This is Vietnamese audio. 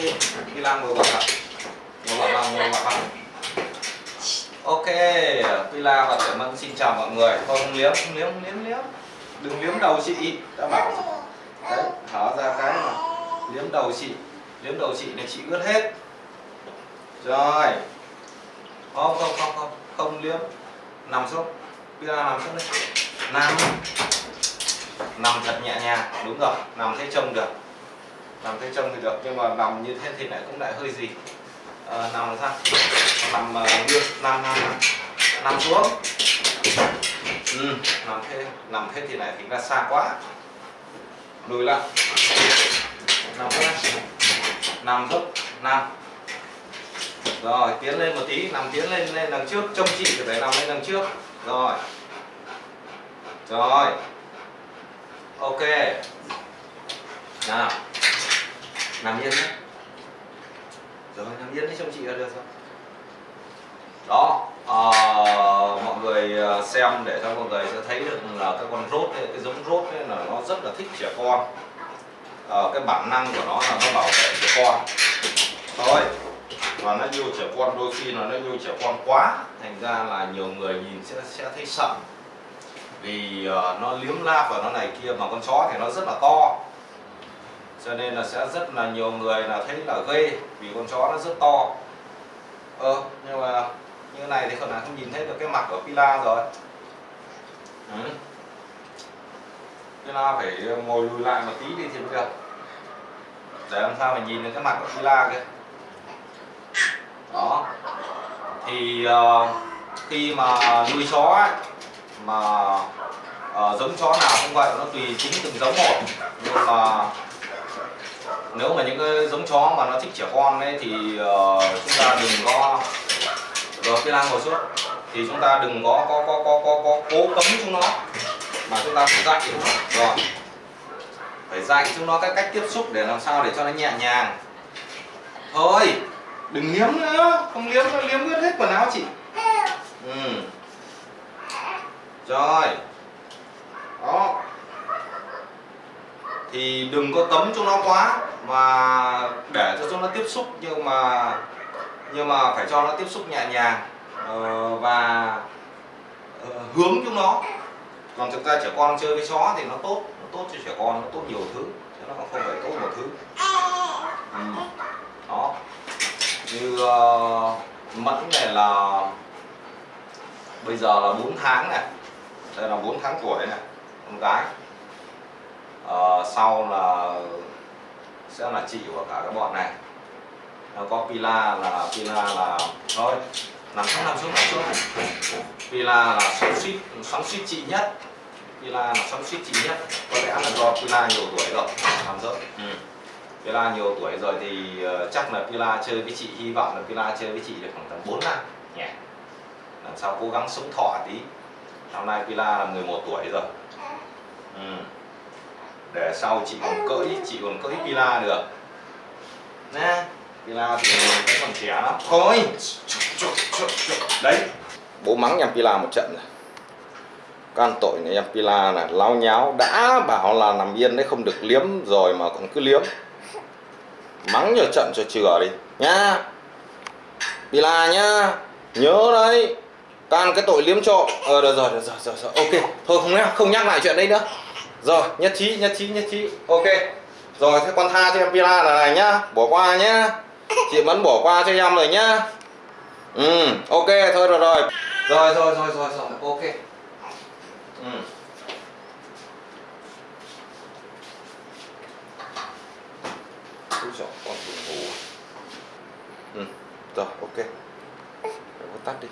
đi Pila ngồi vào bạn ngồi vào bằng ngồi vào bằng ok Pila và Tiểu Mân xin chào mọi người thôi không liếm không liếm không liếm liếm đừng liếm đầu chị đã bảo đấy thở ra cái mà liếm đầu chị liếm đầu chị này chị ướt hết rồi không không không không không liếm nằm xuống Pila nằm xuống đây nằm nằm thật nhẹ nhàng đúng rồi nằm thế trông được nằm thế trông thì được nhưng mà nằm như thế thì lại cũng lại hơi gì à, nằm là sao? Nằm uh, ờ, như nằm nằm nằm nằm xuống. Ừ, nằm thế nằm thế thì lại thì ra xa quá. Lùi lại. Nằm thế. Nằm thấp nằm rồi tiến lên một tí nằm tiến lên lên đằng trước. Trông chị thì phải nằm lên đằng trước. Rồi. Rồi. Ok. Nào nằm yên nhé. Rồi nằm yên đi trông chị là được rồi đó à, mọi người ờ, xem để cho mọi người sẽ thấy được là cái con rốt ấy, cái giống rốt ấy là nó rất là thích trẻ con. À, cái bản năng của nó là nó bảo vệ trẻ con. Thôi và nó yêu trẻ con đôi khi là nó yêu trẻ con quá thành ra là nhiều người nhìn sẽ sẽ thấy sợ. Vì uh, nó liếm láp và nó này kia mà con chó thì nó rất là to cho nên là sẽ rất là nhiều người là thấy là ghê vì con chó nó rất to. Ờ nhưng mà như này thì không là không nhìn thấy được cái mặt của Pila rồi. Ừ. Pila phải ngồi lùi lại một tí đi thì mới được. Để làm sao mà nhìn được cái mặt của Pila kia đó. Thì uh, khi mà nuôi chó ấy, mà uh, giống chó nào cũng vậy nó tùy chính từng giống một. Nhưng mà nếu mà những cái giống chó mà nó thích trẻ con ấy thì uh, chúng ta đừng có rồi cái lang ngồi xuống thì chúng ta đừng có có có có có, có cố cấm chúng nó mà chúng ta phải dạy chúng nó. Rồi phải dạy chúng nó cái cách tiếp xúc để làm sao để cho nó nhẹ nhàng. Thôi đừng liếm nữa không liếm nó liếm hết quần áo chị. Ừ. Rồi đó thì đừng có tấm cho nó quá mà để cho chúng nó tiếp xúc nhưng mà nhưng mà phải cho nó tiếp xúc nhẹ nhàng uh, và uh, hướng chúng nó. Còn thực ra trẻ con chơi với chó thì nó tốt nó tốt cho trẻ con nó tốt nhiều thứ chứ nó không phải tốt một thứ. Ừ. đó. Như uh, mẫn này là bây giờ là 4 tháng này. Đây là 4 tháng tuổi này con gái uh, sau là sẽ là chị của cả các bọn này. Nó có pila là pila là thôi nằm xuống nằm xuống nằm xuống. Pila là xoắn suýt xoắn suýt chị nhất. Pila là xoắn suýt chị nhất. Có lẽ là do pila nhiều tuổi rồi. Làm rớt ừ. pila nhiều tuổi rồi thì uh, chắc là pila chơi với chị hy vọng là pila chơi với chị được khoảng tầm 4 năm. Nhỉ. Làm sao cố gắng sống thọ tí. Năm nay pila là 11 tuổi rồi. Ừ để sau chị còn cưỡi chị còn cưỡi pila được. Nè Pila thì vẫn còn trẻ lắm. Thôi! Đấy Bố mắng em Pila một trận rồi. Can tội này em Pila là lao nháo. Đã bảo là nằm yên đấy không được liếm rồi mà còn cứ liếm. Mắng cho trận cho chừa đi. Nhá! Pila nhá! Nhớ đấy! Can cái tội liếm trộm. Ờ được rồi, được rồi, rồi, rồi, ok Thôi không nhắc, không nhắc lại chuyện đấy nữa. Rồi, nhất trí, nhất trí, nhất trí. Ok. Rồi, thế con tha cho em Pila là này nhá. Bỏ qua nhá. Chị vẫn bỏ qua cho em rồi nhá. Ừ ok thôi rồi rồi. Rồi rồi rồi rồi rồi ok. Ừ. Úi dồi, con buồn ngủ. Ừ. rồi ok. Để tắt đi.